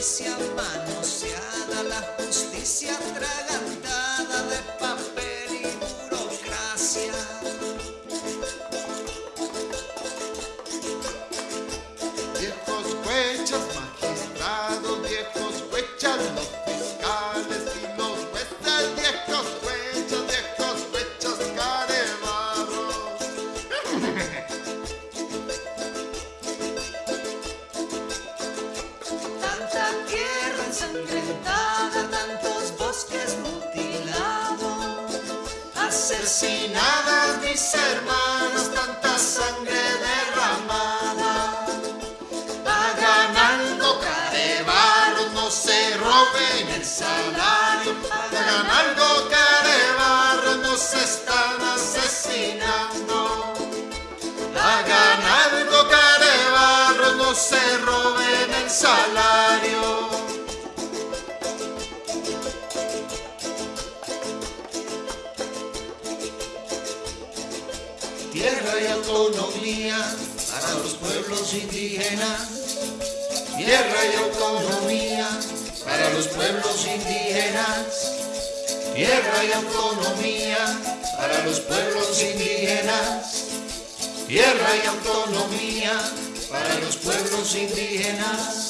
justicia manoseada, la justicia atragantada de papel y burocracia. Viejos huechas, magistrados, viejos huechas, los tantos bosques mutilados, asesinadas mis hermanas, tanta sangre derramada. Hagan algo, carebarros, no se roben el salario. Hagan algo, carebarros, nos están asesinando. Hagan algo, carebarros, no se roben el salario. Tierra y autonomía para los pueblos indígenas. Tierra y autonomía para los pueblos indígenas. Tierra y autonomía para los pueblos indígenas. Tierra y autonomía para los pueblos indígenas.